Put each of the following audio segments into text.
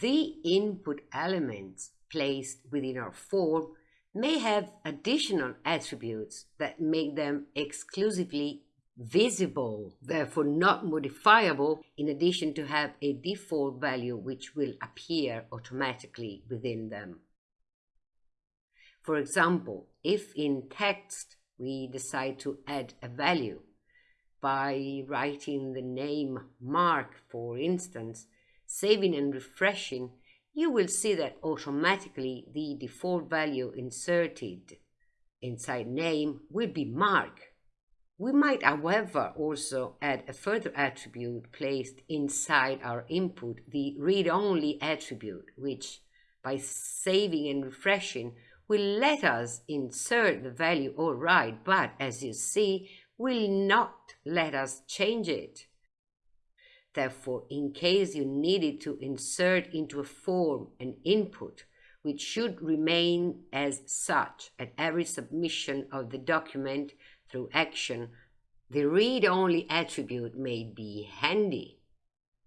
the input elements placed within our form may have additional attributes that make them exclusively visible, therefore not modifiable, in addition to have a default value which will appear automatically within them. For example, if in text we decide to add a value by writing the name Mark, for instance, saving and refreshing, you will see that automatically the default value inserted inside name will be Mark. We might, however, also add a further attribute placed inside our input, the read-only attribute, which, by saving and refreshing, will let us insert the value all right, but as you see, will not let us change it. Therefore, in case you needed to insert into a form an input, which should remain as such at every submission of the document through action, the read-only attribute may be handy.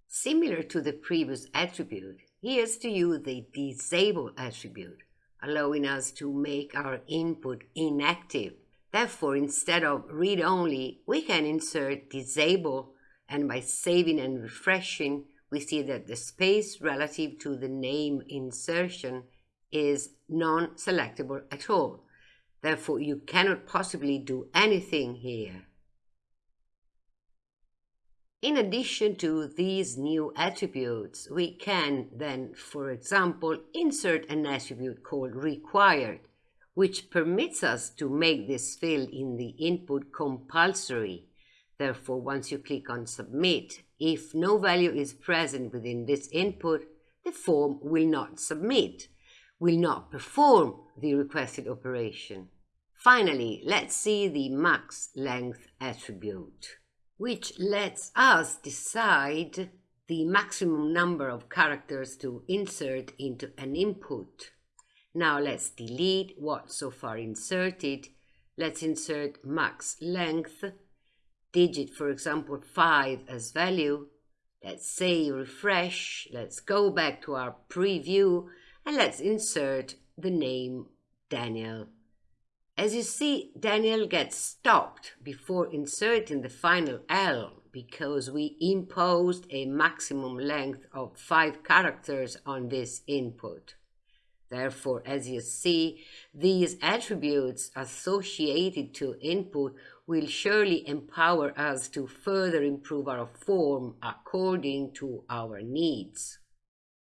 Similar to the previous attribute, here's to you the disable attribute, allowing us to make our input inactive. Therefore, instead of read-only, we can insert disable, and by saving and refreshing, we see that the space relative to the name insertion is non-selectable at all. Therefore, you cannot possibly do anything here. In addition to these new attributes, we can then, for example, insert an attribute called required, which permits us to make this field in the input compulsory. Therefore, once you click on submit, if no value is present within this input, the form will not submit, will not perform the requested operation. Finally, let's see the max length attribute which lets us decide the maximum number of characters to insert into an input. Now let's delete what's so far inserted. Let's insert max length, digit for example 5 as value. Let's say refresh, let's go back to our preview and let's insert the name Daniel. As you see, Daniel gets stopped before inserting the final L because we imposed a maximum length of 5 characters on this input. Therefore, as you see, these attributes associated to input will surely empower us to further improve our form according to our needs.